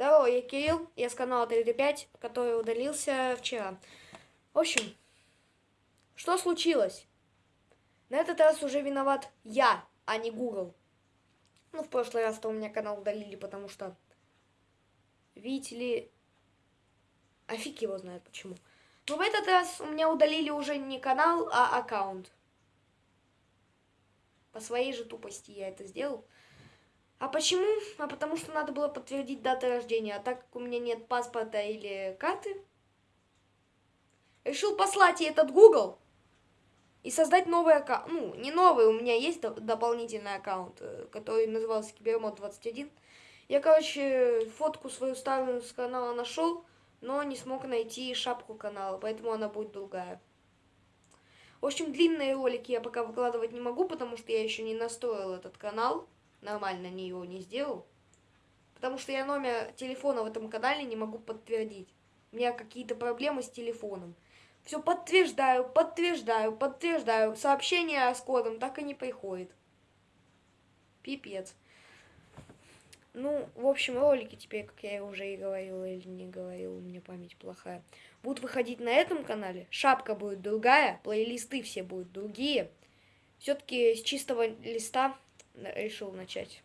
Здорово, я Кирилл, я с канала 3D5, который удалился вчера. В общем, что случилось? На этот раз уже виноват я, а не Google. Ну, в прошлый раз-то у меня канал удалили, потому что, видите ли, а его знает почему. Но в этот раз у меня удалили уже не канал, а аккаунт. По своей же тупости я это сделал. А почему? А потому что надо было подтвердить дату рождения. А так как у меня нет паспорта или карты, решил послать ей этот Google и создать новый аккаунт. Ну, не новый, у меня есть дополнительный аккаунт, э, который назывался Кибермод 21. Я, короче, фотку свою старую с канала нашел, но не смог найти шапку канала, поэтому она будет другая. В общем, длинные ролики я пока выкладывать не могу, потому что я еще не настроил этот канал нормально не его не сделал. Потому что я номер телефона в этом канале не могу подтвердить. У меня какие-то проблемы с телефоном. Все подтверждаю, подтверждаю, подтверждаю. Сообщение с кодом так и не приходит. Пипец. Ну, в общем, ролики теперь, как я уже и говорил или не говорил, у меня память плохая, будут выходить на этом канале. Шапка будет другая, плейлисты все будут другие. Все-таки с чистого листа решил начать.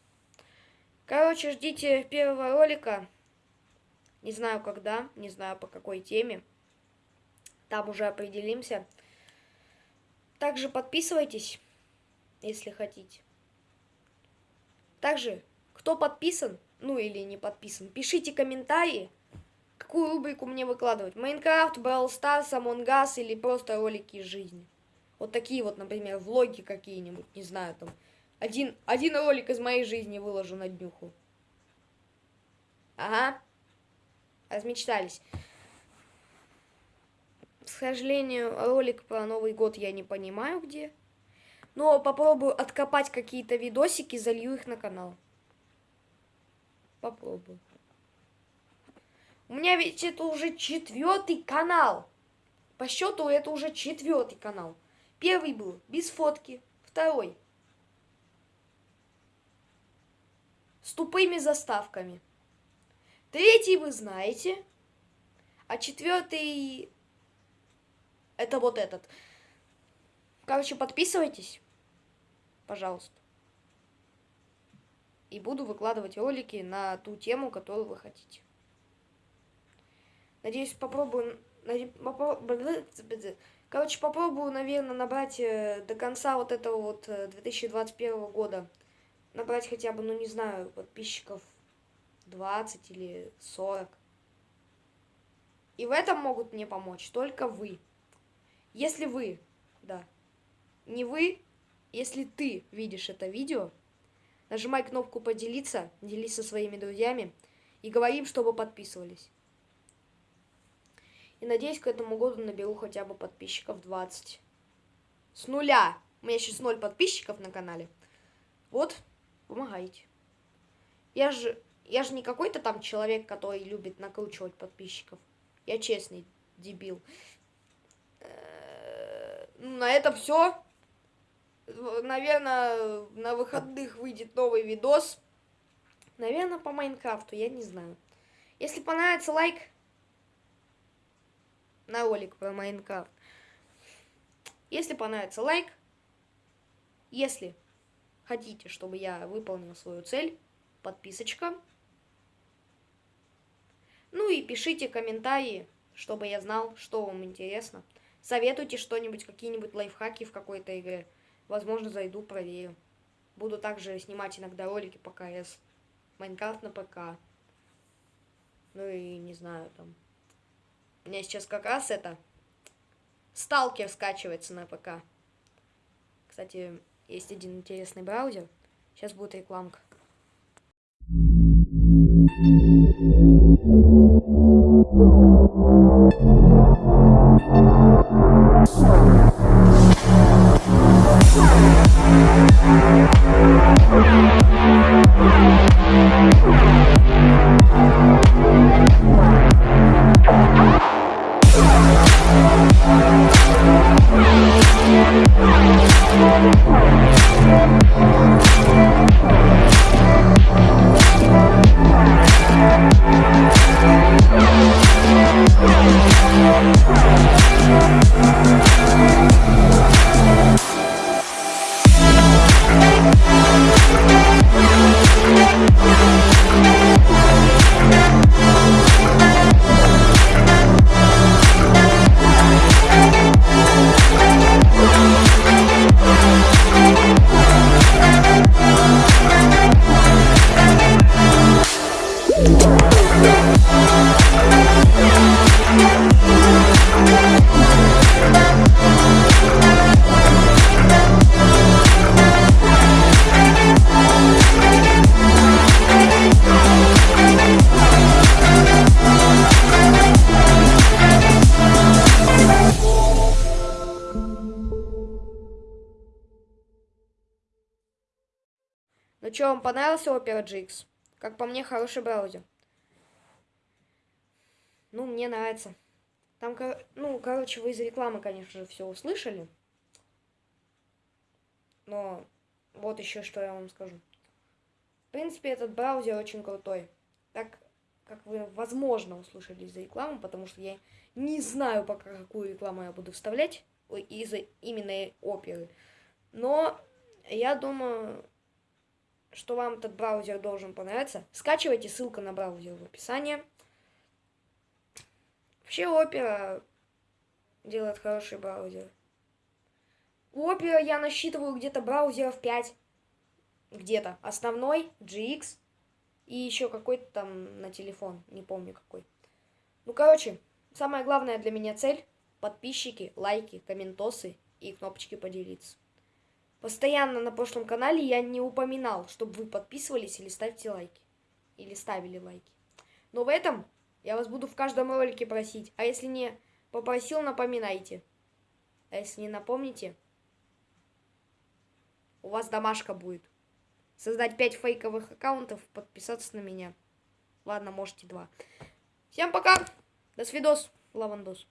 Короче, ждите первого ролика. Не знаю когда, не знаю по какой теме. Там уже определимся. Также подписывайтесь, если хотите. Также, кто подписан, ну или не подписан, пишите комментарии, какую рубрику мне выкладывать. Майнкрафт, Brawl Stars, Among или просто ролики из жизни. Вот такие вот, например, влоги какие-нибудь, не знаю, там, один, один ролик из моей жизни выложу на днюху. Ага. Размечтались. К сожалению, ролик про Новый год я не понимаю где. Но попробую откопать какие-то видосики, залью их на канал. Попробую. У меня ведь это уже четвертый канал. По счету это уже четвертый канал. Первый был без фотки, второй с тупыми заставками. Третий вы знаете, а четвертый это вот этот. Короче, подписывайтесь, пожалуйста. И буду выкладывать ролики на ту тему, которую вы хотите. Надеюсь, попробую... Короче, попробую, наверное, набрать э, до конца вот этого вот 2021 э, года набрать хотя бы, ну не знаю, подписчиков 20 или 40. И в этом могут мне помочь только вы. Если вы, да, не вы, если ты видишь это видео, нажимай кнопку поделиться, делись со своими друзьями и говорим, чтобы подписывались. И надеюсь, к этому году наберу хотя бы подписчиков 20. С нуля. У меня сейчас ноль подписчиков на канале. Вот, помогайте. Я же, я же не какой-то там человек, который любит накручивать подписчиков. Я честный дебил. Э, ну, на этом все. Наверное, на выходных выйдет новый видос. Наверное, по Майнкрафту, я не знаю. Если понравится лайк на ролик про Майнкрафт. Если понравится лайк. Если хотите, чтобы я выполнил свою цель, подписочка. Ну и пишите комментарии, чтобы я знал, что вам интересно. Советуйте что-нибудь, какие-нибудь лайфхаки в какой-то игре. Возможно, зайду, проверю. Буду также снимать иногда ролики по КС. Майнкрафт на ПК. Ну и не знаю, там. У меня сейчас как раз это... Сталкер скачивается на ПК. Кстати, есть один интересный браузер. Сейчас будет рекламка. Thank Ну что, вам понравился Opera GX? Как по мне, хороший браузер. Ну, мне нравится. Там, ну, короче, вы из рекламы, конечно же, все услышали. Но вот еще что я вам скажу. В принципе, этот браузер очень крутой. Так, как вы, возможно, услышали из рекламы, потому что я не знаю, пока какую рекламу я буду вставлять из именно оперы. Но я думаю, что вам этот браузер должен понравиться. Скачивайте, ссылка на браузер в описании. Вообще Opera делает хороший браузер. У Opera я насчитываю где-то браузеров 5. Где-то. Основной, GX и еще какой-то там на телефон. Не помню какой. Ну, короче, самая главная для меня цель – подписчики, лайки, комментосы и кнопочки поделиться. Постоянно на прошлом канале я не упоминал, чтобы вы подписывались или ставьте лайки. Или ставили лайки. Но в этом я вас буду в каждом ролике просить. А если не попросил, напоминайте. А если не напомните, у вас домашка будет. Создать 5 фейковых аккаунтов, подписаться на меня. Ладно, можете два. Всем пока. До свидос. Лавандос.